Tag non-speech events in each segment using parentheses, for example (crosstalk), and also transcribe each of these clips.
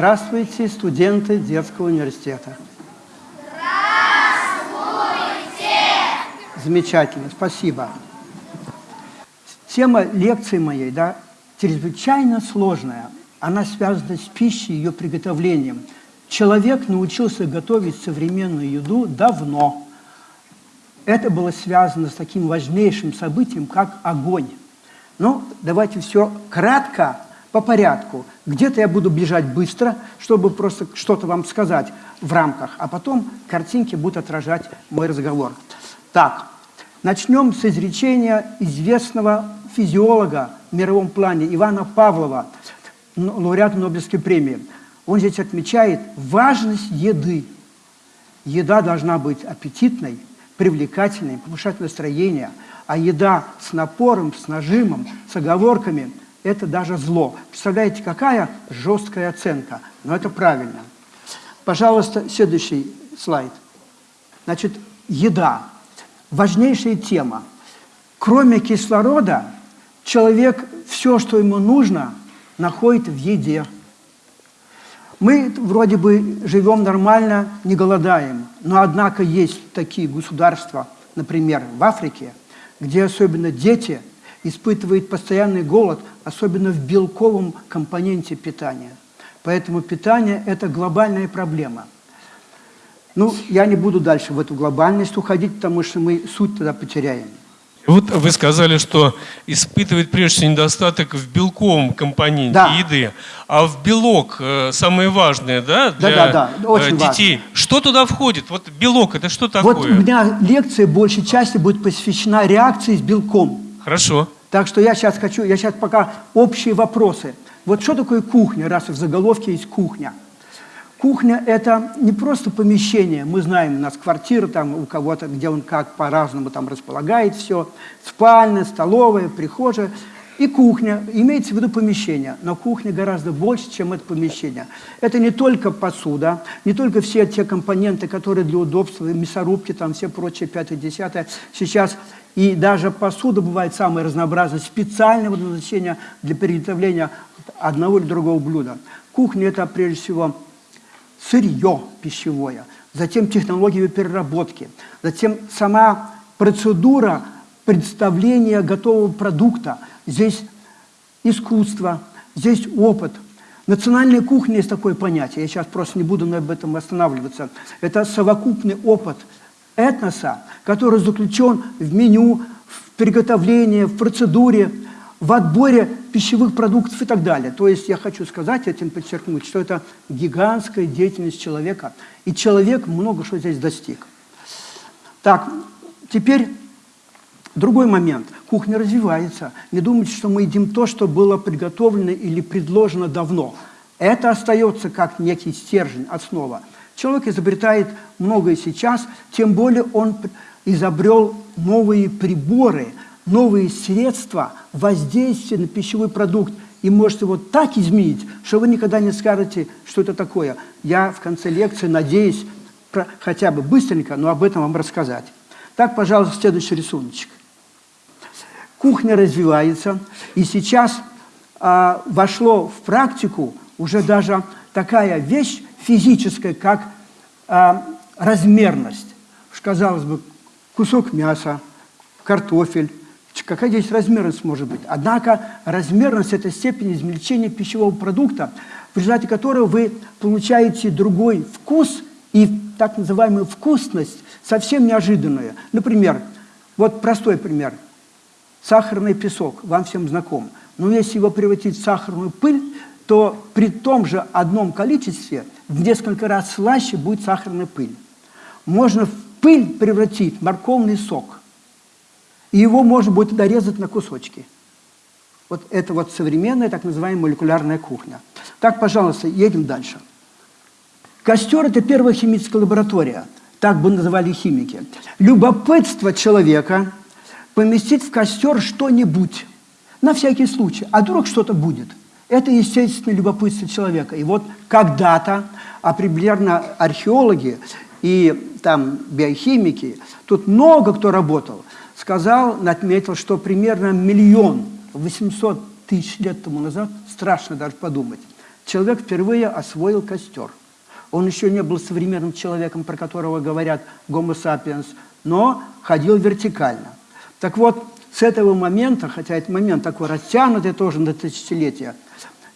Здравствуйте, студенты детского университета. Здравствуйте! Замечательно, спасибо. Тема лекции моей, да, чрезвычайно сложная. Она связана с пищей и ее приготовлением. Человек научился готовить современную еду давно. Это было связано с таким важнейшим событием, как огонь. Ну, давайте все кратко, по порядку. Где-то я буду бежать быстро, чтобы просто что-то вам сказать в рамках, а потом картинки будут отражать мой разговор. Так, начнем с изречения известного физиолога в мировом плане Ивана Павлова, лауреата Нобелевской премии. Он здесь отмечает важность еды. Еда должна быть аппетитной, привлекательной, повышать настроение, а еда с напором, с нажимом, с оговорками – это даже зло. Представляете, какая жесткая оценка? Но это правильно. Пожалуйста, следующий слайд. Значит, еда. Важнейшая тема. Кроме кислорода, человек все, что ему нужно, находит в еде. Мы вроде бы живем нормально, не голодаем, но однако есть такие государства, например, в Африке, где особенно дети испытывают постоянный голод, особенно в белковом компоненте питания. Поэтому питание – это глобальная проблема. Ну, я не буду дальше в эту глобальность уходить, потому что мы суть тогда потеряем. Вот вы сказали, что испытывает прежде всего недостаток в белковом компоненте да. еды, а в белок э, самое важное, да, для да, да, да. Очень детей. Важно. Что туда входит? Вот белок это что такое? Вот у меня лекция большей части будет посвящена реакции с белком. Хорошо. Так что я сейчас хочу, я сейчас пока общие вопросы. Вот что такое кухня, раз в заголовке есть кухня? Кухня – это не просто помещение. Мы знаем, у нас квартира там у кого-то, где он как по-разному там располагает все. Спальня, столовая, прихожая. И кухня, имеется в виду помещение, но кухня гораздо больше, чем это помещение. Это не только посуда, не только все те компоненты, которые для удобства, мясорубки, там все прочие, пятое, десятое. Сейчас и даже посуда бывает самая разнообразная, специального назначения для приготовления одного или другого блюда. Кухня – это прежде всего сырье пищевое, затем технологии переработки, затем сама процедура представления готового продукта. Здесь искусство, здесь опыт. Национальная кухня есть такое понятие, я сейчас просто не буду на этом останавливаться. Это совокупный опыт – этноса, который заключен в меню, в приготовлении, в процедуре, в отборе пищевых продуктов и так далее. То есть я хочу сказать, этим подчеркнуть, что это гигантская деятельность человека, и человек много что здесь достиг. Так, теперь другой момент. Кухня развивается. Не думайте, что мы едим то, что было приготовлено или предложено давно. Это остается как некий стержень, основа. Человек изобретает многое сейчас, тем более он изобрел новые приборы, новые средства воздействия на пищевой продукт и может его так изменить, что вы никогда не скажете, что это такое. Я в конце лекции надеюсь про, хотя бы быстренько, но об этом вам рассказать. Так, пожалуйста, следующий рисуночек. Кухня развивается, и сейчас а, вошло в практику уже даже такая вещь, физическая, как а, размерность. Казалось бы, кусок мяса, картофель. Какая здесь размерность может быть? Однако размерность – это степень измельчения пищевого продукта, в результате которого вы получаете другой вкус и так называемую вкусность, совсем неожиданную. Например, вот простой пример. Сахарный песок, вам всем знаком. Но если его превратить в сахарную пыль, то при том же одном количестве в несколько раз слаще будет сахарная пыль. Можно в пыль превратить морковный сок, и его можно будет дорезать на кусочки. Вот это вот современная так называемая молекулярная кухня. Так, пожалуйста, едем дальше. Костер – это первая химическая лаборатория, так бы называли химики. Любопытство человека поместить в костер что-нибудь, на всякий случай, а вдруг что-то будет – это естественное любопытство человека. И вот когда-то, а примерно археологи и там биохимики, тут много кто работал, сказал, отметил, что примерно миллион восемьсот тысяч лет тому назад, страшно даже подумать, человек впервые освоил костер. Он еще не был современным человеком, про которого говорят гомо сапиенс, но ходил вертикально. Так вот, с этого момента, хотя этот момент такой растянутый тоже на тысячелетия,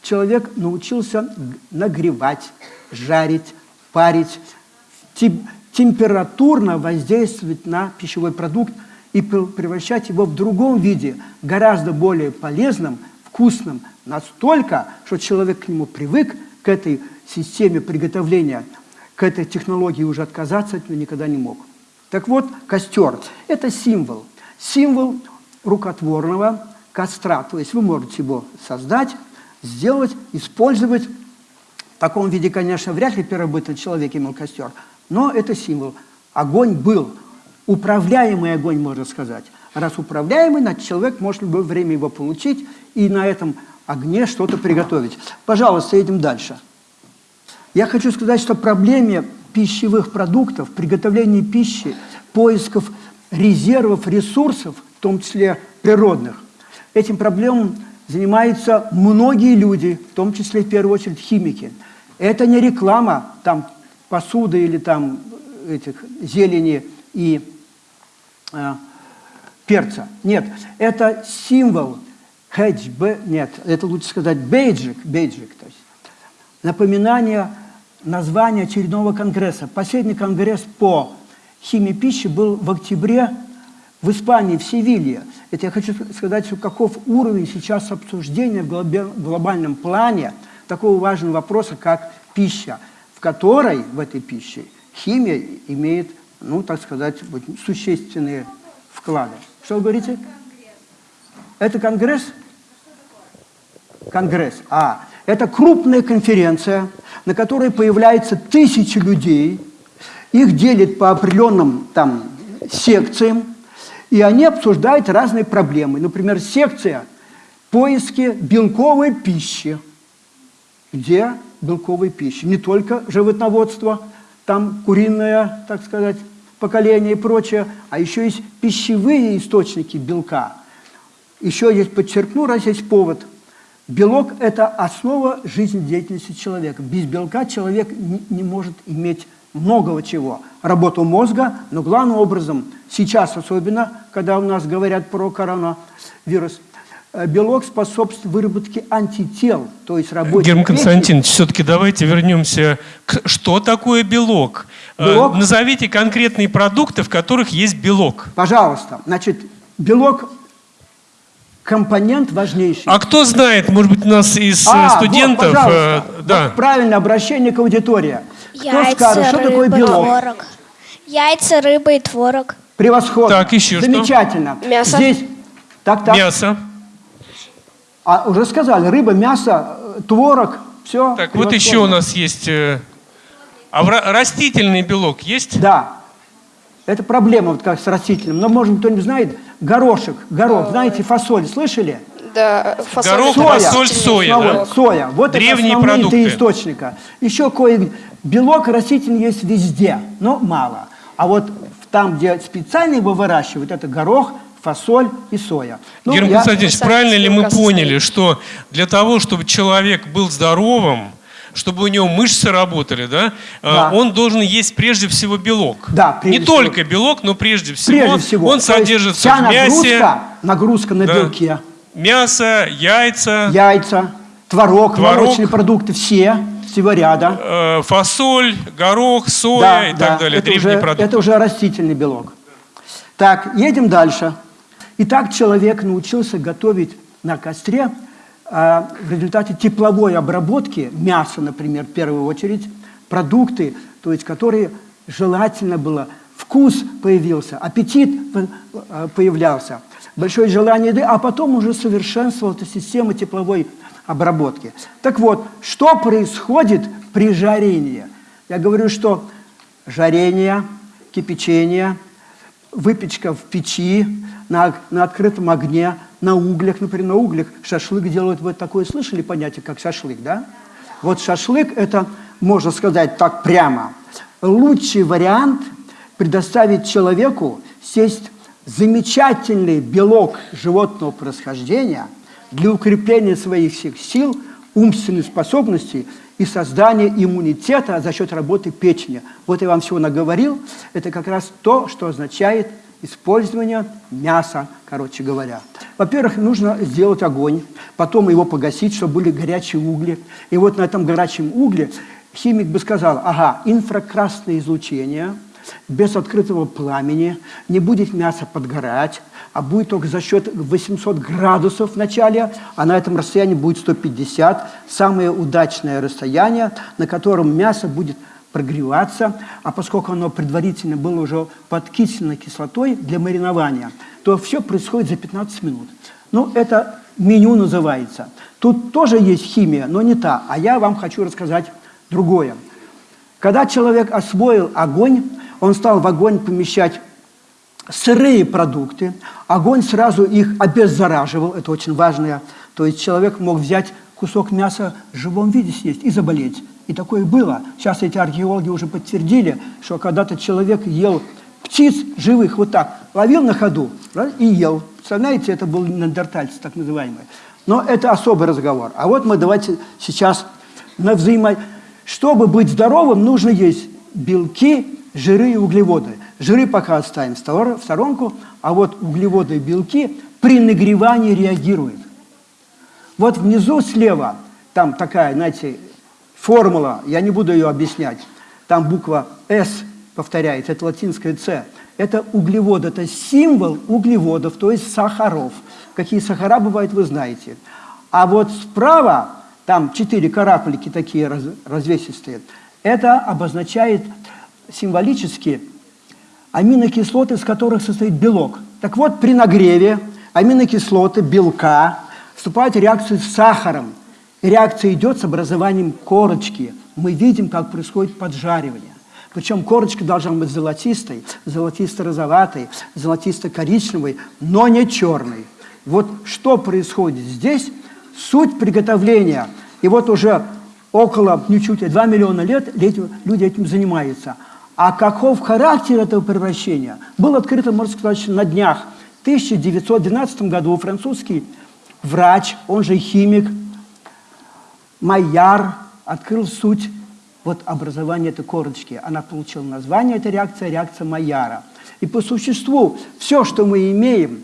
человек научился нагревать, жарить, парить, температурно воздействовать на пищевой продукт и превращать его в другом виде, гораздо более полезным, вкусным, настолько, что человек к нему привык, к этой системе приготовления, к этой технологии уже отказаться от нее никогда не мог. Так вот, костер – это символ. Символ рукотворного костра. То есть вы можете его создать, сделать, использовать. В таком виде, конечно, вряд ли первобытный человек имел костер, но это символ. Огонь был, управляемый огонь, можно сказать. Раз управляемый, значит, человек может в любое время его получить и на этом огне что-то приготовить. Пожалуйста, едем дальше. Я хочу сказать, что проблеме пищевых продуктов, приготовления пищи, поисков резервов, ресурсов, в том числе природных, этим проблемам занимаются многие люди, в том числе в первую очередь химики. Это не реклама там посуды или там этих зелени и э, перца. Нет, это символ хедж, нет, это лучше сказать бейджик, бейджик, то есть напоминание названия очередного конгресса. Последний конгресс по химии пищи был в октябре в Испании, в Севилье. Это я хочу сказать, каков уровень сейчас обсуждения в глобальном плане такого важного вопроса, как пища, в которой, в этой пище, химия имеет, ну, так сказать, существенные вклады. Что вы говорите? Это конгресс? Конгресс. А, это крупная конференция, на которой появляется тысячи людей, их делят по определенным там секциям, и они обсуждают разные проблемы. Например, секция поиски белковой пищи. Где белковой пищи? Не только животноводство, там куриное, так сказать, поколение и прочее, а еще есть пищевые источники белка. Еще есть, подчеркну, раз есть повод. Белок – это основа жизнедеятельности человека. Без белка человек не может иметь многого чего. Работу мозга, но главным образом, сейчас особенно, когда у нас говорят про коронавирус, э, белок способствует выработке антител, то есть работе Герман Константинович, все-таки давайте вернемся к что такое белок? Э, белок? Назовите конкретные продукты, в которых есть белок. Пожалуйста. Значит, белок компонент важнейший. А кто знает, может быть, у нас из э, а, студентов? Вот, пожалуйста. да. Вот правильно, обращение к аудитории. Яйца, Кто скажет, что рыба, такое белок? Творог. Яйца, рыба и творог. Превосходно. Так, еще Замечательно. что? Мясо. Здесь... Так, так. Мясо. А уже сказали, рыба, мясо, творог, все. Так, вот еще у нас есть... Э, а растительный белок есть? Да. Это проблема вот как с растительным. Но, может, кто-нибудь знает, горошек, горох, знаете, фасоль, слышали? Да, фасоль. Горох, соя. фасоль, соя. Да? Соя. Вот Древние это основные продукты. источника. Еще кое Белок растительный есть везде, но мало. А вот там, где специально его выращивают, это горох, фасоль и соя. Ну, Герман я... Константинович, правильно ли мы поняли, что для того, чтобы человек был здоровым, чтобы у него мышцы работали, да, э, да. он должен есть прежде всего белок. Да, Не всего. только белок, но прежде всего, прежде всего. он То содержится вся в мясе. Нагрузка, нагрузка на да. белке. Мясо, яйца. Яйца, творог, творог, молочные продукты, все всего ряда. Э, фасоль, горох, соя да, и да, так далее, это древние уже, продукты. Это уже растительный белок. Так, едем дальше. Итак, человек научился готовить на костре а, в результате тепловой обработки мяса, например, в первую очередь, продукты, то есть которые желательно было, вкус появился, аппетит э, появлялся, большое желание еды, а потом уже совершенствовалась система тепловой обработки. Так вот, что происходит при жарении? Я говорю, что жарение, кипячение, выпечка в печи, на, на открытом огне, на углях, например, на углях шашлык делают. Вы такое слышали понятие, как шашлык, да? Вот шашлык – это, можно сказать так прямо, лучший вариант предоставить человеку сесть замечательный белок животного происхождения – для укрепления своих сил умственных способностей и создание иммунитета за счет работы печени. Вот я вам всего наговорил. Это как раз то, что означает использование мяса, короче говоря. Во-первых, нужно сделать огонь, потом его погасить, чтобы были горячие угли. И вот на этом горячем угле химик бы сказал, ага, инфракрасное излучение, без открытого пламени, не будет мясо подгорать, а будет только за счет 800 градусов в начале, а на этом расстоянии будет 150. Самое удачное расстояние, на котором мясо будет прогреваться, а поскольку оно предварительно было уже подкислено кислотой для маринования, то все происходит за 15 минут. Ну, это меню называется. Тут тоже есть химия, но не та. А я вам хочу рассказать другое. Когда человек освоил огонь, он стал в огонь помещать сырые продукты, огонь сразу их обеззараживал, это очень важное. То есть человек мог взять кусок мяса в живом виде съесть и заболеть. И такое было. Сейчас эти археологи уже подтвердили, что когда-то человек ел птиц живых вот так, ловил на ходу и ел. Представляете, это был неандертальцы, так называемый. Но это особый разговор. А вот мы давайте сейчас на взаимо... Чтобы быть здоровым, нужно есть белки, жиры и углеводы. Жиры пока оставим в сторонку, а вот углеводы и белки при нагревании реагируют. Вот внизу слева, там такая, знаете, формула, я не буду ее объяснять, там буква «С» повторяется, это латинское «С». Это углевод, это символ углеводов, то есть сахаров. Какие сахара бывают, вы знаете. А вот справа, там четыре карапульки такие раз, развесистые, это обозначает символически аминокислоты, из которых состоит белок. Так вот, при нагреве аминокислоты белка вступают в реакцию с сахаром. Реакция идет с образованием корочки. Мы видим, как происходит поджаривание. Причем корочка должна быть золотистой, золотисто-розоватой, золотисто-коричневой, но не черной. Вот что происходит здесь, суть приготовления. И вот уже около, ничуть, 2 миллиона лет люди этим занимаются. А каков характер этого превращения? Был открыто, можно сказать, на днях. В 1912 году французский врач, он же химик, Майяр, открыл суть вот образования этой корочки. Она получила название, эта реакция, реакция Майяра. И по существу все, что мы имеем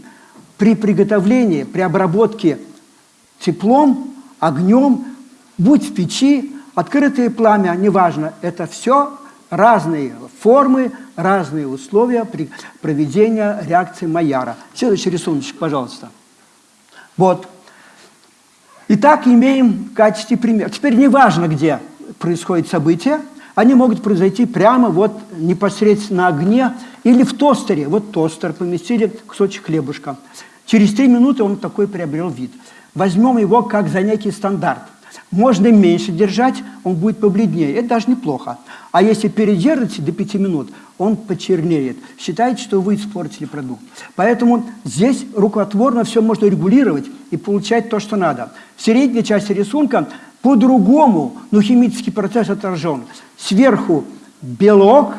при приготовлении, при обработке теплом, огнем, будь в печи, открытое пламя, неважно, это все разные формы, разные условия при проведении реакции Майяра. Следующий рисунок, пожалуйста. Вот. Итак, имеем в качестве пример. Теперь неважно, где происходит событие, они могут произойти прямо вот непосредственно на огне или в тостере. Вот тостер, поместили кусочек хлебушка. Через три минуты он такой приобрел вид. Возьмем его как за некий стандарт. Можно меньше держать, он будет побледнее. Это даже неплохо. А если передержите до 5 минут, он почернеет. Считайте, что вы испортили продукт. Поэтому здесь рукотворно все можно регулировать и получать то, что надо. В средней части рисунка по-другому, но химический процесс отражен. Сверху белок,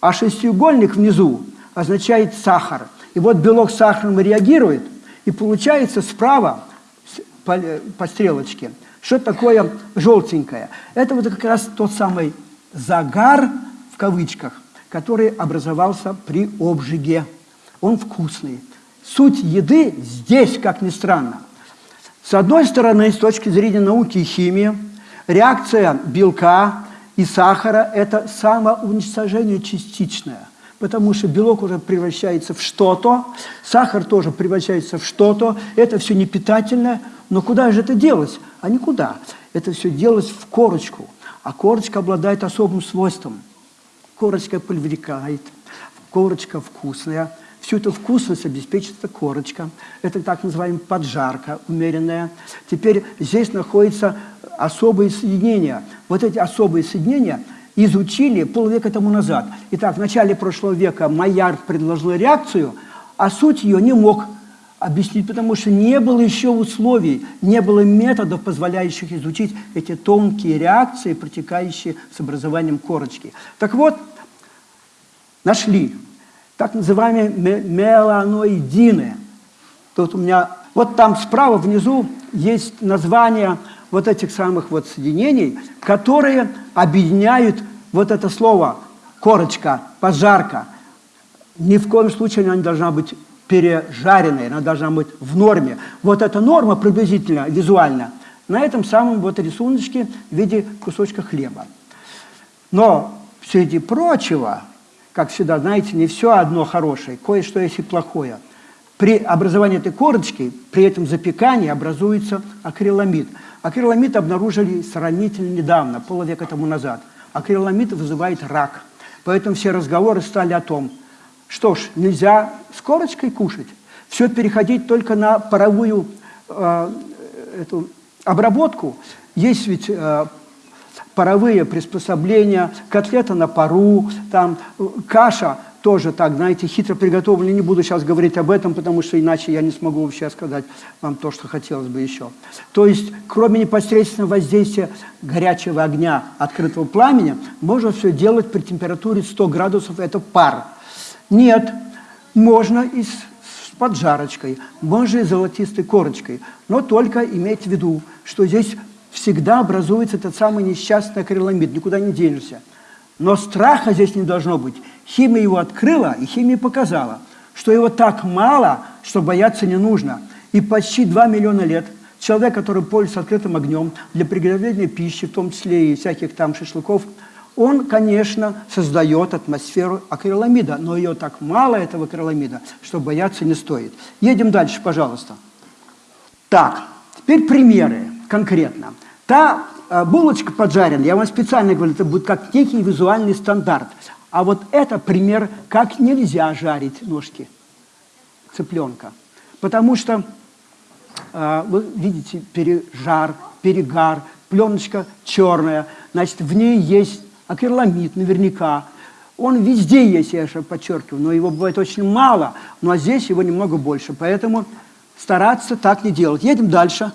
а шестиугольник внизу означает сахар. И вот белок с сахаром реагирует, и получается справа по, по стрелочке – что такое желтенькое? Это вот как раз тот самый загар, в кавычках, который образовался при обжиге. Он вкусный. Суть еды здесь, как ни странно. С одной стороны, с точки зрения науки и химии, реакция белка и сахара – это самоуничтожение частичное – потому что белок уже превращается в что-то, сахар тоже превращается в что-то, это все не питательное, но куда же это делось? А никуда. Это все делось в корочку, а корочка обладает особым свойством. Корочка привлекает, корочка вкусная, Всю эту вкусность обеспечит корочка. Это так называемая поджарка умеренная. Теперь здесь находятся особые соединения. Вот эти особые соединения – изучили полвека тому назад. Итак, в начале прошлого века Майяр предложил реакцию, а суть ее не мог объяснить, потому что не было еще условий, не было методов, позволяющих изучить эти тонкие реакции, протекающие с образованием корочки. Так вот, нашли так называемые меланоидины. Тут у меня, вот там справа внизу есть название вот этих самых вот соединений, которые объединяют вот это слово корочка, пожарка. Ни в коем случае она не должна быть пережаренной, она должна быть в норме. Вот эта норма приблизительно, визуально, на этом самом вот рисуночке в виде кусочка хлеба. Но среди прочего, как всегда, знаете, не все одно хорошее, кое-что есть и плохое. При образовании этой корочки, при этом запекании образуется акриламид. Акриламид обнаружили сравнительно недавно, полвека тому назад. Акриламид вызывает рак. Поэтому все разговоры стали о том, что ж, нельзя с корочкой кушать, все переходить только на паровую э, эту обработку. Есть ведь э, паровые приспособления, котлета на пару, там э, каша тоже так, знаете, хитро приготовленная. Не буду сейчас говорить об этом, потому что иначе я не смогу вообще сказать вам то, что хотелось бы еще. То есть, кроме непосредственного воздействия горячего огня, открытого пламени, можно все делать при температуре 100 градусов, это пар. Нет, можно и с, поджарочкой, можно и золотистой корочкой, но только имейте в виду, что здесь всегда образуется этот самый несчастный акриламид, никуда не денешься. Но страха здесь не должно быть. Химия его открыла, и химия показала, что его так мало, что бояться не нужно. И почти 2 миллиона лет человек, который пользуется открытым огнем для приготовления пищи, в том числе и всяких там шашлыков, он, конечно, создает атмосферу акриламида, но ее так мало, этого акриламида, что бояться не стоит. Едем дальше, пожалуйста. Так, теперь примеры конкретно. Та булочка поджаренная, я вам специально говорю, это будет как некий визуальный стандарт. А вот это пример, как нельзя жарить ножки цыпленка. Потому что, э, вы видите, пережар, перегар, пленочка черная, значит, в ней есть акриламид наверняка. Он везде есть, я же подчеркиваю, но его бывает очень мало, ну а здесь его немного больше. Поэтому стараться так не делать. Едем дальше.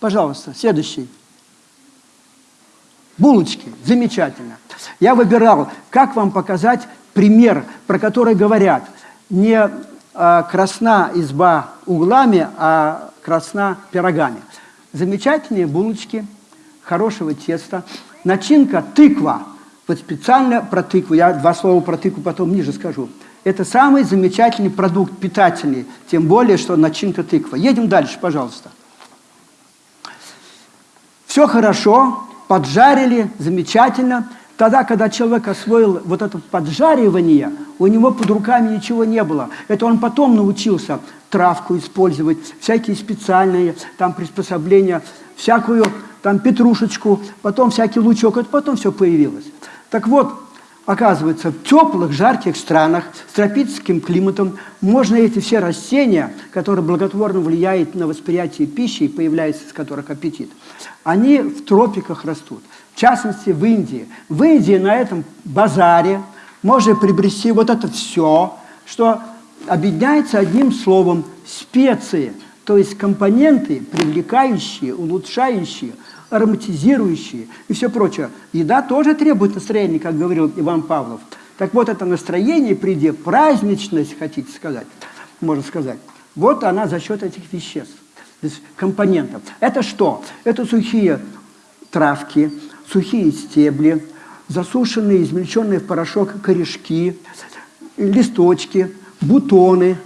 Пожалуйста, следующий. Булочки. Замечательно. Я выбирал, как вам показать пример, про который говорят. Не а, красна изба углами, а красна пирогами. Замечательные булочки, хорошего теста. Начинка тыква. Вот специально про тыкву, я два слова про тыкву потом ниже скажу. Это самый замечательный продукт, питательный, тем более, что начинка тыква. Едем дальше, пожалуйста. Все хорошо, поджарили, замечательно. Тогда, когда человек освоил вот это поджаривание, у него под руками ничего не было. Это он потом научился травку использовать, всякие специальные там приспособления, всякую там петрушечку, потом всякий лучок, это потом все появилось. Так вот, оказывается, в теплых, жарких странах с тропическим климатом можно эти все растения, которые благотворно влияют на восприятие пищи и появляется из которых аппетит, они в тропиках растут. В частности, в Индии. В Индии на этом базаре можно приобрести вот это все, что объединяется одним словом – специи, то есть компоненты, привлекающие, улучшающие – ароматизирующие и все прочее. Еда тоже требует настроения, как говорил Иван Павлов. Так вот, это настроение, приди, праздничность, хотите сказать, можно сказать, вот она за счет этих веществ, компонентов. Это что? Это сухие травки, сухие стебли, засушенные, измельченные в порошок корешки, листочки, бутоны,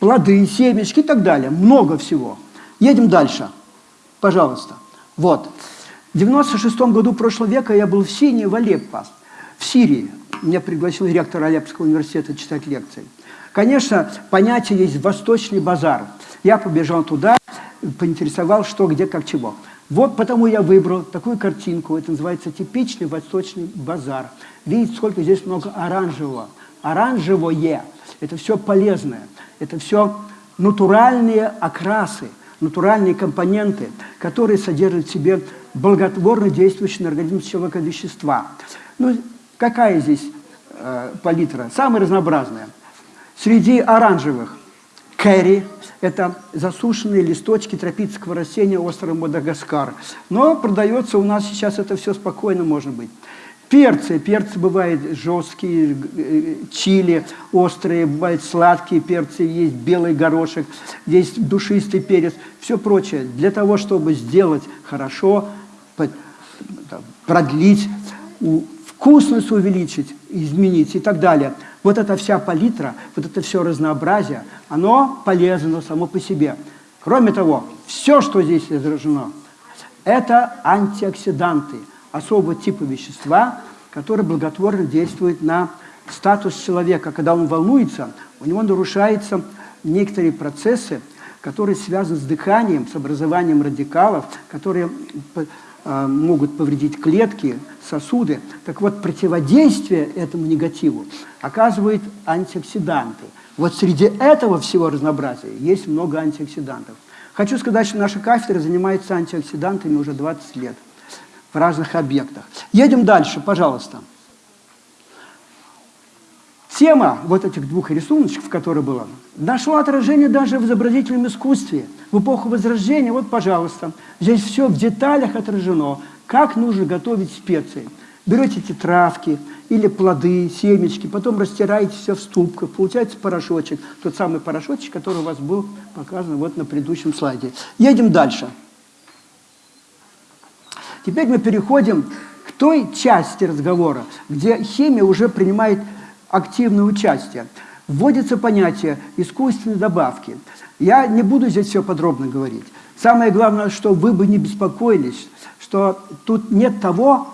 плоды, семечки и так далее. Много всего. Едем дальше. Пожалуйста. Вот. В 96 году прошлого века я был в Синии, в Алеппо, в Сирии. Меня пригласил ректор Алеппского университета читать лекции. Конечно, понятие есть «восточный базар». Я побежал туда, поинтересовал, что, где, как, чего. Вот потому я выбрал такую картинку. Это называется типичный восточный базар. Видите, сколько здесь много оранжевого. Оранжевое – это все полезное. Это все натуральные окрасы, натуральные компоненты, которые содержат в себе благотворно действующие на организм человека вещества. Ну, какая здесь э, палитра? Самая разнообразная. Среди оранжевых кэрри – это засушенные листочки тропического растения острова Мадагаскар. Но продается у нас сейчас это все спокойно, может быть. Перцы. Перцы бывают жесткие, э, чили острые, бывают сладкие перцы, есть белый горошек, есть душистый перец, все прочее. Для того, чтобы сделать хорошо, продлить, вкусность увеличить, изменить и так далее. Вот эта вся палитра, вот это все разнообразие, оно полезно само по себе. Кроме того, все, что здесь изображено, это антиоксиданты, особого типа вещества, которые благотворно действуют на статус человека. Когда он волнуется, у него нарушаются некоторые процессы, которые связаны с дыханием, с образованием радикалов, которые э, могут повредить клетки, сосуды. Так вот, противодействие этому негативу оказывают антиоксиданты. Вот среди этого всего разнообразия есть много антиоксидантов. Хочу сказать, что наша кафедра занимается антиоксидантами уже 20 лет в разных объектах. Едем дальше, пожалуйста. Тема вот этих двух рисуночков, которые было, нашла отражение даже в изобразительном искусстве. В эпоху Возрождения, вот, пожалуйста, здесь все в деталях отражено, как нужно готовить специи. Берете эти травки или плоды, семечки, потом растираете все в ступках, получается порошочек, тот самый порошочек, который у вас был показан вот на предыдущем слайде. Едем дальше. Теперь мы переходим к той части разговора, где химия уже принимает активное участие. Вводится понятие искусственной добавки. Я не буду здесь все подробно говорить. Самое главное, что вы бы не беспокоились, что тут нет того,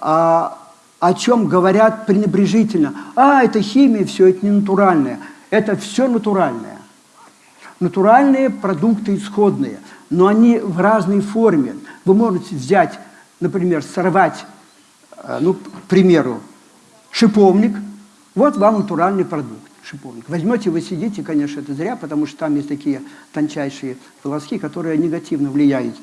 а, о чем говорят пренебрежительно. А, это химия, все это не натуральное. Это все натуральное. Натуральные продукты исходные, но они в разной форме. Вы можете взять, например, сорвать, э, ну, к примеру, шиповник. Вот вам натуральный продукт, шиповник. Возьмете, вы сидите, конечно, это зря, потому что там есть такие тончайшие волоски, которые негативно влияют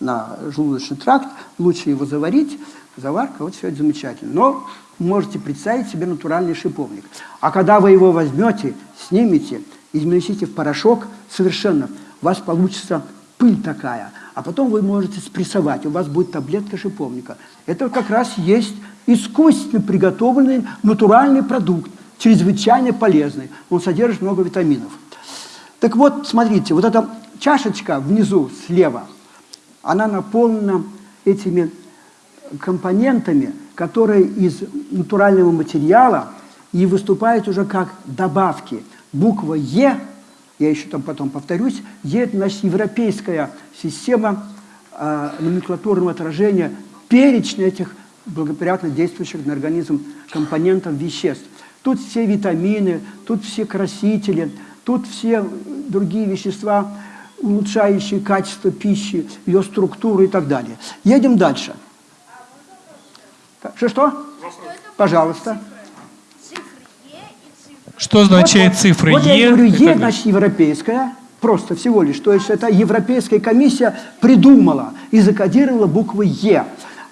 на желудочный тракт. Лучше его заварить, заварка, вот все это замечательно. Но можете представить себе натуральный шиповник. А когда вы его возьмете, снимете, измельчите в порошок, совершенно, у вас получится пыль такая, а потом вы можете спрессовать, у вас будет таблетка шиповника. Это как раз есть искусственно приготовленный натуральный продукт, чрезвычайно полезный. Он содержит много витаминов. Так вот, смотрите, вот эта чашечка внизу, слева, она наполнена этими компонентами, которые из натурального материала и выступают уже как добавки. Буква «Е» я еще там потом повторюсь, есть значит, европейская система э, номенклатурного отражения перечня этих благоприятно действующих на организм компонентов веществ. Тут все витамины, тут все красители, тут все другие вещества, улучшающие качество пищи, ее структуру и так далее. Едем дальше. Что-что? Пожалуйста. Что означает вот, цифра вот, Е? Вот я говорю, Е, значит, европейская, просто всего лишь. То есть это Европейская комиссия придумала и закодировала буквы Е.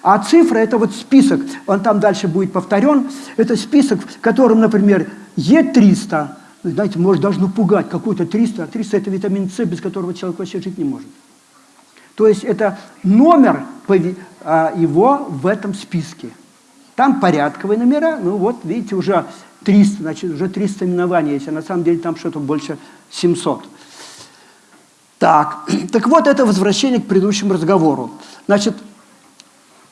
А цифра – это вот список, он там дальше будет повторен, это список, в котором, например, Е300, знаете, может даже напугать, какой-то 300, а 300 – это витамин С, без которого человек вообще жить не может. То есть это номер а, его в этом списке. Там порядковые номера, ну вот, видите, уже 300, значит, уже 300 именований есть, а на самом деле там что-то больше 700. Так, (clears throat) так вот это возвращение к предыдущему разговору. Значит,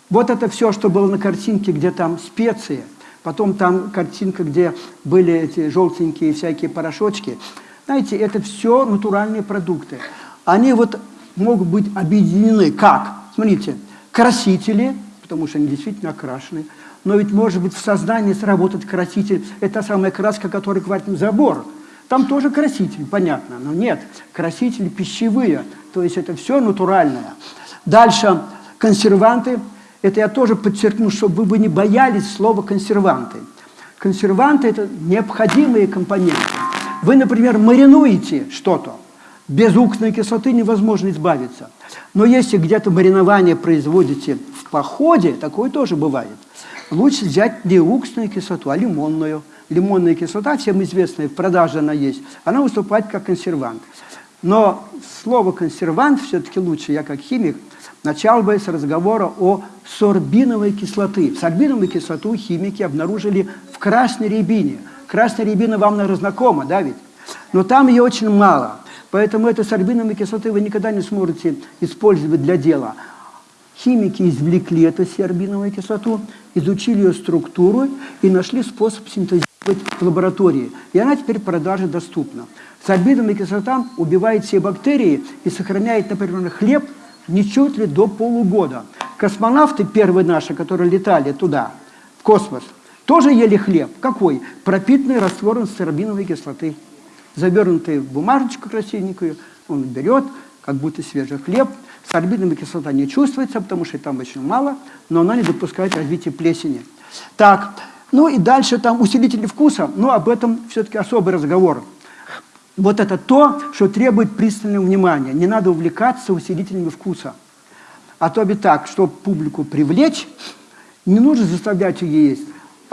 вот это все, что было на картинке, где там специи, потом там картинка, где были эти желтенькие всякие порошочки. Знаете, это все натуральные продукты. Они вот могут быть объединены как? Смотрите, красители, потому что они действительно окрашены, но ведь может быть в сознании сработать краситель, это самая краска, которая говорит забор. Там тоже краситель, понятно, но нет, красители пищевые, то есть это все натуральное. Дальше консерванты, это я тоже подчеркну, чтобы вы не боялись слова консерванты. Консерванты – это необходимые компоненты. Вы, например, маринуете что-то, без уксусной кислоты невозможно избавиться. Но если где-то маринование производите в походе, такое тоже бывает лучше взять не уксусную кислоту, а лимонную. Лимонная кислота, всем известная, в продаже она есть, она выступает как консервант. Но слово «консервант» все-таки лучше, я как химик, Начал бы с разговора о сорбиновой кислоты. Сорбиновую кислоту химики обнаружили в красной рябине. Красная рябина вам, наверное, знакома, да ведь? Но там ее очень мало. Поэтому эту сорбиновой кислоты вы никогда не сможете использовать для дела. Химики извлекли эту сорбиновую кислоту, изучили ее структуру и нашли способ синтезировать в лаборатории. И она теперь в продаже доступна. Сорбиновая кислота убивает все бактерии и сохраняет, например, хлеб ничуть ли до полугода. Космонавты первые наши, которые летали туда, в космос, тоже ели хлеб. Какой? Пропитанный раствором сорбиновой кислоты. Завернутый в бумажечку красивенькую, он берет, как будто свежий хлеб. Сорбиновая кислота не чувствуется, потому что там очень мало, но она не допускает развития плесени. Так, ну и дальше там усилители вкуса, но об этом все-таки особый разговор. Вот это то, что требует пристального внимания. Не надо увлекаться усилителями вкуса. А то бы так, чтобы публику привлечь, не нужно заставлять ее есть.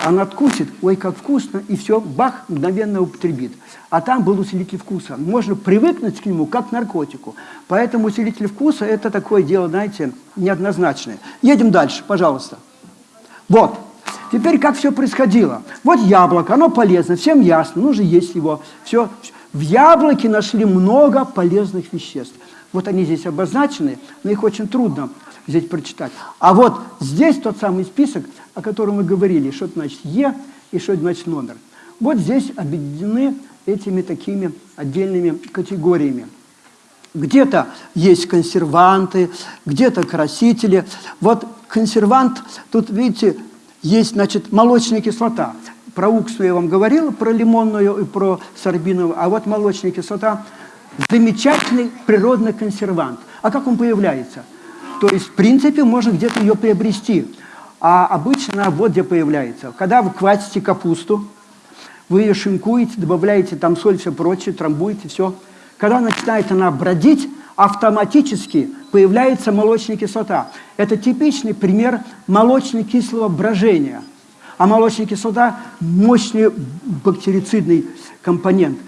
Она откусит, ой, как вкусно, и все, бах, мгновенно употребит. А там был усилитель вкуса. Можно привыкнуть к нему, как к наркотику. Поэтому усилитель вкуса – это такое дело, знаете, неоднозначное. Едем дальше, пожалуйста. Вот. Теперь как все происходило? Вот яблоко, оно полезно, всем ясно, нужно есть его. Все. В яблоке нашли много полезных веществ. Вот они здесь обозначены, но их очень трудно здесь прочитать. А вот здесь тот самый список, о котором мы говорили, что это значит Е и что это значит номер. Вот здесь объединены этими такими отдельными категориями. Где-то есть консерванты, где-то красители. Вот консервант, тут, видите, есть, значит, молочная кислота. Про уксу я вам говорил, про лимонную и про сорбиновую. А вот молочная кислота – замечательный природный консервант. А как он появляется? То есть, в принципе, можно где-то ее приобрести. А обычно вот где появляется. Когда вы квасите капусту, вы ее шинкуете, добавляете там соль, все прочее, трамбуете, все. Когда начинает она бродить, автоматически появляется молочная кислота. Это типичный пример молочно-кислого брожения. А молочная кислота – мощный бактерицидный компонент.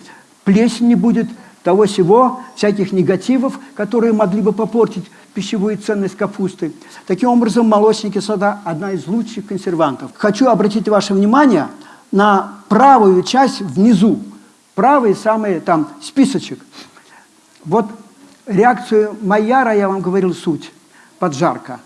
Плесень не будет, того всего, всяких негативов, которые могли бы попортить пищевую ценность капусты. Таким образом, молочная кислота – одна из лучших консервантов. Хочу обратить ваше внимание на правую часть внизу. Правый самый там списочек. Вот реакцию Майяра, я вам говорил суть, поджарка.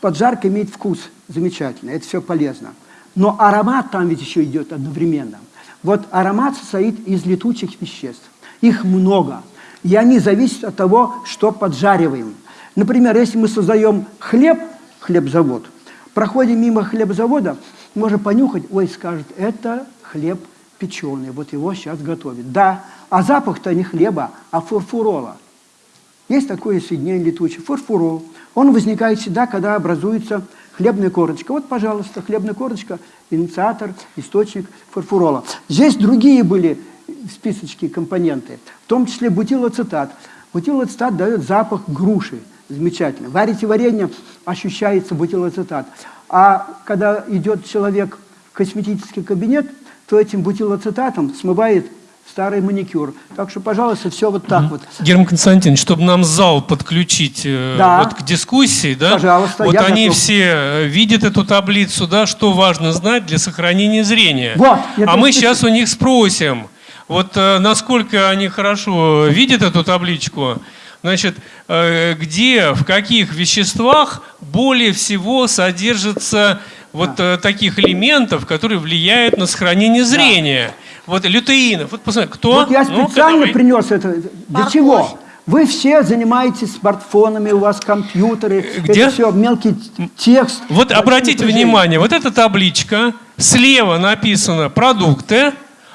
Поджарка имеет вкус замечательный, это все полезно. Но аромат там ведь еще идет одновременно. Вот аромат состоит из летучих веществ. Их много. И они зависят от того, что поджариваем. Например, если мы создаем хлеб, хлебзавод, проходим мимо хлебзавода, можно понюхать, ой, скажет, это хлеб печеный, вот его сейчас готовят. Да, а запах-то не хлеба, а фурфурола. Есть такое соединение летучее, фурфурол. Он возникает всегда, когда образуется хлебная корочка. Вот, пожалуйста, хлебная корочка, инициатор, источник фурфурола. Здесь другие были списочки компоненты, в том числе бутилоцетат. Бутилоцетат дает запах груши, замечательно. Варите варенье, ощущается бутилоцетат. А когда идет человек в косметический кабинет, то этим бутилоцетатом смывает старый маникюр. Так что, пожалуйста, все вот так вот. Герман Константинович, чтобы нам зал подключить э, да. вот к дискуссии, да? Пожалуйста, вот они готов. все э, видят эту таблицу, да, что важно знать для сохранения зрения. Вот, а мы сейчас у них спросим, вот э, насколько они хорошо видят эту табличку, значит, где, в каких веществах более всего содержится вот да. таких элементов, которые влияют на сохранение зрения. Да. Вот лютеинов. Вот посмотри, кто? Вот я специально ну принес это. Для Парковь. чего? Вы все занимаетесь смартфонами, у вас компьютеры, Где? это все мелкий текст. Вот обратите внимание, вот эта табличка, слева написано продукты,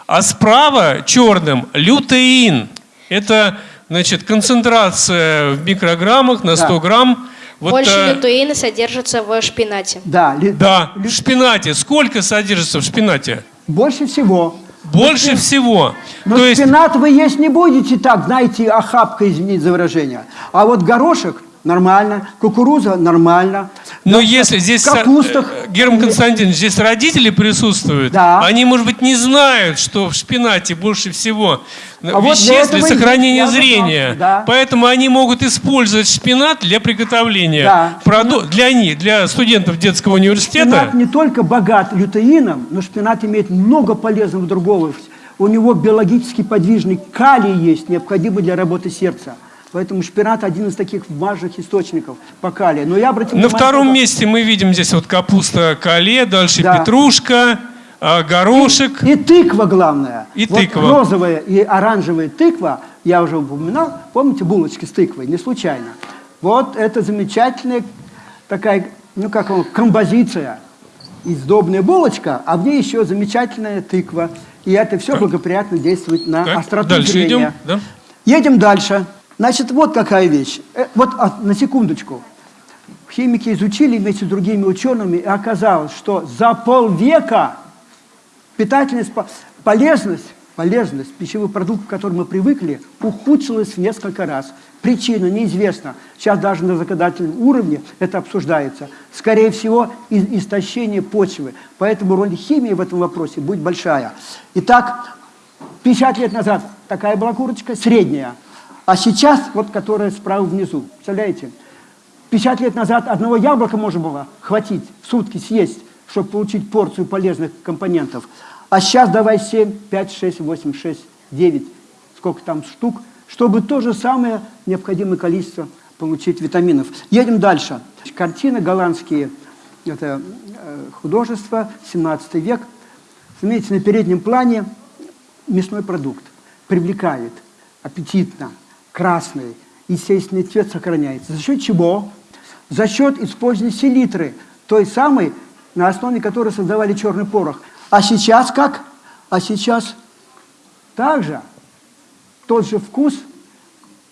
а справа черным лютеин. Это, значит, концентрация в микрограммах на 100 да. грамм. Вот, Больше э, лютеина содержится в шпинате. Да, ли, да, в шпинате. Сколько содержится в шпинате? Больше всего. Больше но, всего. Но То шпинат есть... вы есть не будете так, знаете, охапка, извините за выражение. А вот горошек нормально, кукуруза нормально. Но да, если здесь, капустах, э, Герман Константинович, здесь родители присутствуют, да. они, может быть, не знают, что в шпинате больше всего а веществ вот для сохранения зрения. Да. Поэтому они могут использовать шпинат для приготовления. Да. Проду... Для них, для студентов детского университета. Шпинат не только богат лютеином, но шпинат имеет много полезного другого. У него биологически подвижный калий есть, необходимый для работы сердца. Поэтому шпинат один из таких важных источников по калию. Но я обратил На втором только... месте мы видим здесь вот капуста кале, дальше да. петрушка, а, горошек. И, и тыква главное. И вот тыква. розовая и оранжевая тыква, я уже упоминал, помните булочки с тыквой, не случайно. Вот это замечательная такая, ну как он, композиция, издобная булочка, а в ней еще замечательная тыква. И это все благоприятно действует на так, остроту дальше зрения. Идем, да? Едем дальше. Значит, вот какая вещь. Э, вот а, на секундочку. Химики изучили вместе с другими учеными, и оказалось, что за полвека питательность, полезность, полезность пищевых продуктов, к которым мы привыкли, ухудшилась в несколько раз. Причина неизвестна. Сейчас даже на законодательном уровне это обсуждается. Скорее всего, истощение почвы. Поэтому роль химии в этом вопросе будет большая. Итак, 50 лет назад такая была курочка, средняя. А сейчас, вот которая справа внизу. Представляете? 50 лет назад одного яблока можно было хватить, в сутки съесть, чтобы получить порцию полезных компонентов. А сейчас давай 7, 5, 6, 8, 6, 9, сколько там штук, чтобы то же самое необходимое количество получить витаминов. Едем дальше. Картины голландские, это э, художество, 17 век. Заметьте, на переднем плане мясной продукт. Привлекает, аппетитно, красный, естественный цвет сохраняется. За счет чего? За счет использования селитры, той самой, на основе которой создавали черный порох. А сейчас как? А сейчас также тот же вкус,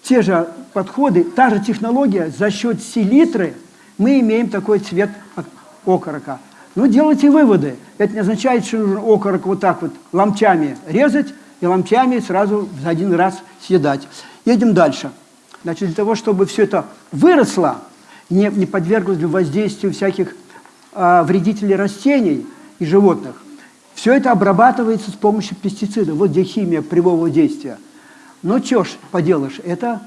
те же подходы, та же технология, за счет селитры мы имеем такой цвет окорока. Ну, делайте выводы. Это не означает, что нужно окорок вот так вот ломтями резать и ломтями сразу за один раз съедать. Едем дальше. Значит, для того, чтобы все это выросло, не, не подверглось воздействию всяких э, вредителей растений и животных, все это обрабатывается с помощью пестицидов. Вот где химия прямого действия. Но что ж поделаешь, это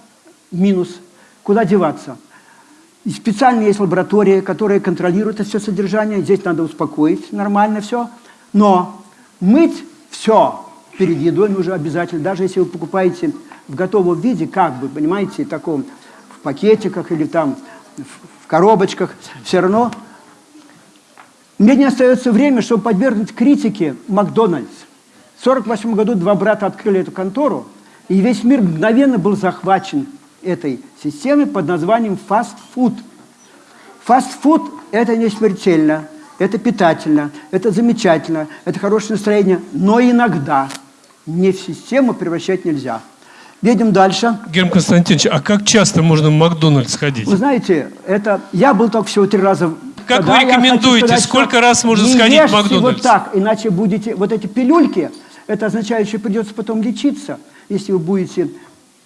минус. Куда деваться? И специально есть лаборатория, которая контролирует это все содержание. Здесь надо успокоить, нормально все. Но мыть все перед едой нужно обязательно. Даже если вы покупаете в готовом виде, как бы, понимаете, таком, в пакетиках или там в коробочках, все равно мне не остается время, чтобы подвергнуть критике Макдональдс. В 1948 году два брата открыли эту контору, и весь мир мгновенно был захвачен этой системой под названием фастфуд. Фастфуд – это не смертельно, это питательно, это замечательно, это хорошее настроение, но иногда не в систему превращать нельзя. Едем дальше. Герман Константинович, а как часто можно в Макдональдс ходить? Вы знаете, это я был только всего три раза. Как вы рекомендуете, сказать, сколько раз можно сходить в Макдональдс? вот так, иначе будете, вот эти пилюльки, это означает, что придется потом лечиться, если вы будете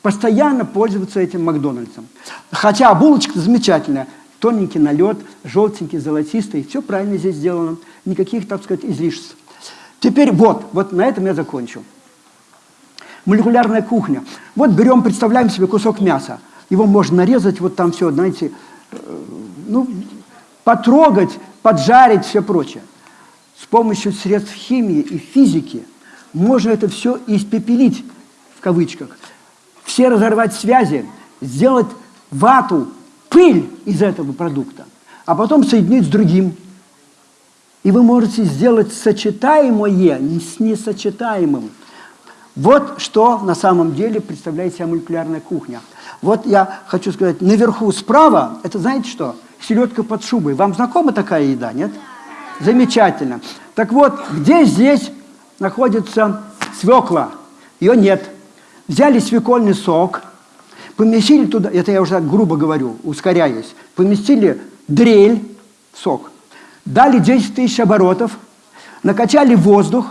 постоянно пользоваться этим Макдональдсом. Хотя булочка замечательная, тоненький налет, желтенький, золотистый, все правильно здесь сделано, никаких, так сказать, излишеств. Теперь вот, вот на этом я закончу. Молекулярная кухня. Вот берем, представляем себе кусок мяса. Его можно нарезать, вот там все, знаете, э, ну, потрогать, поджарить, все прочее. С помощью средств химии и физики можно это все испепелить, в кавычках. Все разорвать связи, сделать вату, пыль из этого продукта, а потом соединить с другим. И вы можете сделать сочетаемое с несочетаемым. Вот что на самом деле представляет себя молекулярная кухня. Вот я хочу сказать, наверху справа, это знаете что? Селедка под шубой. Вам знакома такая еда, нет? Замечательно. Так вот, где здесь находится свекла? Ее нет. Взяли свекольный сок, поместили туда, это я уже так грубо говорю, ускоряясь, поместили дрель, сок, дали 10 тысяч оборотов, накачали воздух,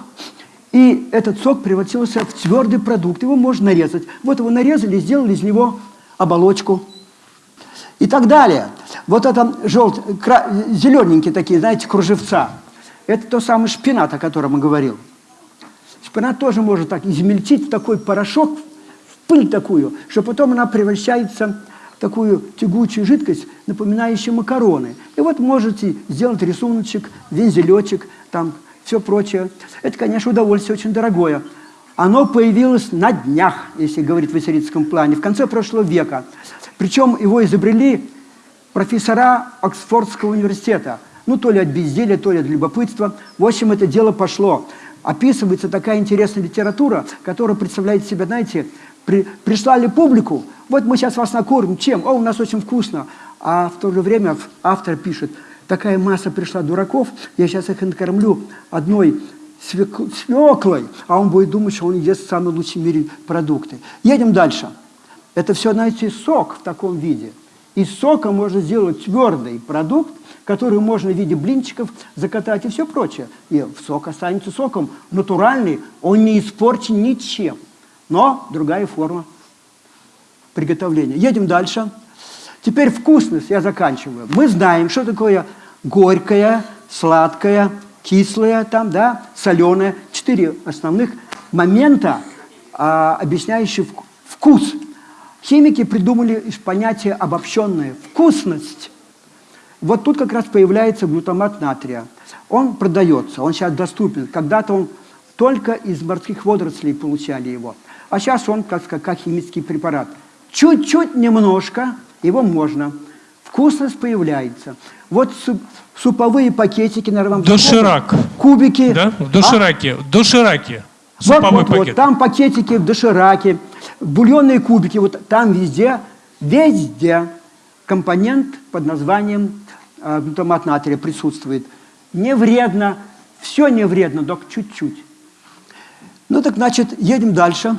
и этот сок превратился в твердый продукт. Его можно нарезать. Вот его нарезали, сделали из него оболочку. и так далее. Вот это желт, зелененькие такие, знаете, кружевца. Это то самый шпинат, о котором я говорил. Шпинат тоже может так измельчить в такой порошок, в пыль такую, что потом она превращается в такую тягучую жидкость, напоминающую макароны. И вот можете сделать рисуночек, вензелечек, там все прочее. Это, конечно, удовольствие очень дорогое. Оно появилось на днях, если говорить в историческом плане, в конце прошлого века. Причем его изобрели профессора Оксфордского университета. Ну, то ли от безделия, то ли от любопытства. В общем, это дело пошло. Описывается такая интересная литература, которая представляет себя, знаете, при, прислали публику, вот мы сейчас вас накормим, чем? О, у нас очень вкусно. А в то же время автор пишет, такая масса пришла дураков, я сейчас их накормлю одной свеклой, а он будет думать, что он ест самые лучшие в мире продукты. Едем дальше. Это все, знаете, сок в таком виде. Из сока можно сделать твердый продукт, который можно в виде блинчиков закатать и все прочее. И сок останется соком натуральный, он не испорчен ничем. Но другая форма приготовления. Едем дальше. Теперь вкусность, я заканчиваю. Мы знаем, что такое горькое, сладкое, кислое, там, да, соленое. Четыре основных момента, а, объясняющие вкус. Химики придумали понятие обобщенное – вкусность. Вот тут как раз появляется глутамат натрия. Он продается, он сейчас доступен. Когда-то он только из морских водорослей получали его. А сейчас он как, как, как химический препарат. Чуть-чуть немножко его можно. Вкусность появляется. Вот суп, суповые пакетики, наверное, вам Доширак. Кубики. Да? В дошираке. А? В дошираке. Вот, вот, пакет. вот, там пакетики в дошираке, бульонные кубики, вот там везде, везде компонент под названием э, глутамат натрия присутствует. Не вредно, все не вредно, только чуть-чуть. Ну так, значит, едем дальше.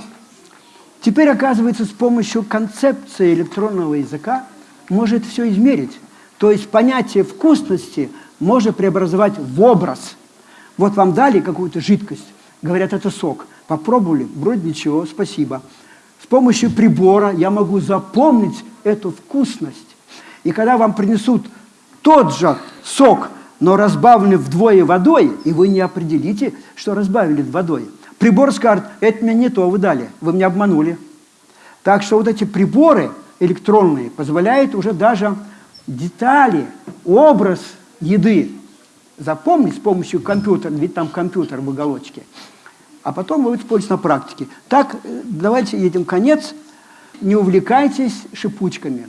Теперь, оказывается, с помощью концепции электронного языка может все измерить. То есть понятие вкусности можно преобразовать в образ. Вот вам дали какую-то жидкость, говорят, это сок. Попробовали, вроде ничего, спасибо. С помощью прибора я могу запомнить эту вкусность. И когда вам принесут тот же сок, но разбавленный вдвое водой, и вы не определите, что разбавили водой – Прибор скажет, это мне не то вы дали, вы меня обманули. Так что вот эти приборы электронные позволяют уже даже детали, образ еды запомнить с помощью компьютера, ведь там компьютер в уголочке, а потом вы используете на практике. Так, э, давайте едем конец. Не увлекайтесь шипучками.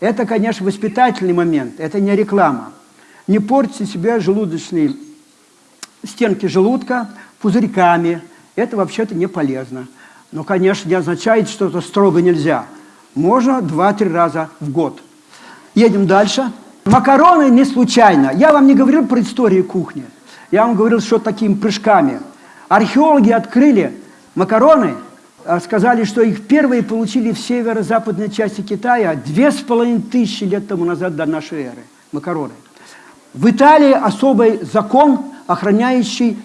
Это, конечно, воспитательный момент, это не реклама. Не портите себе желудочные стенки желудка пузырьками, это вообще-то не полезно. Но, конечно, не означает, что это строго нельзя. Можно два-три раза в год. Едем дальше. Макароны не случайно. Я вам не говорил про историю кухни. Я вам говорил, что такими прыжками. Археологи открыли макароны, а сказали, что их первые получили в северо-западной части Китая две с половиной тысячи лет тому назад до нашей эры. Макароны. В Италии особый закон, охраняющий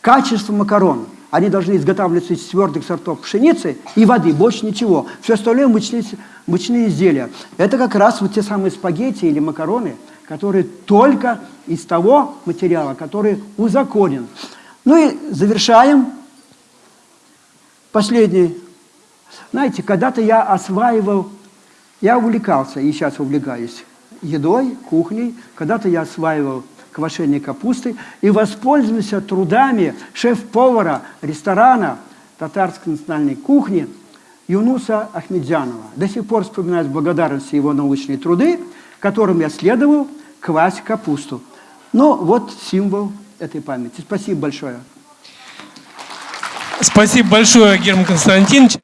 качество макарон. Они должны изготавливаться из твердых сортов пшеницы и воды, больше ничего. Все остальное мучные, мучные изделия. Это как раз вот те самые спагетти или макароны, которые только из того материала, который узаконен. Ну и завершаем. Последний. Знаете, когда-то я осваивал, я увлекался, и сейчас увлекаюсь едой, кухней. Когда-то я осваивал квашения капусты и воспользуемся трудами шеф-повара ресторана татарской национальной кухни Юнуса Ахмедзянова. До сих пор вспоминаю с благодарностью его научные труды, которым я следовал квась капусту. Но вот символ этой памяти. Спасибо большое. Спасибо большое, Герман Константинович.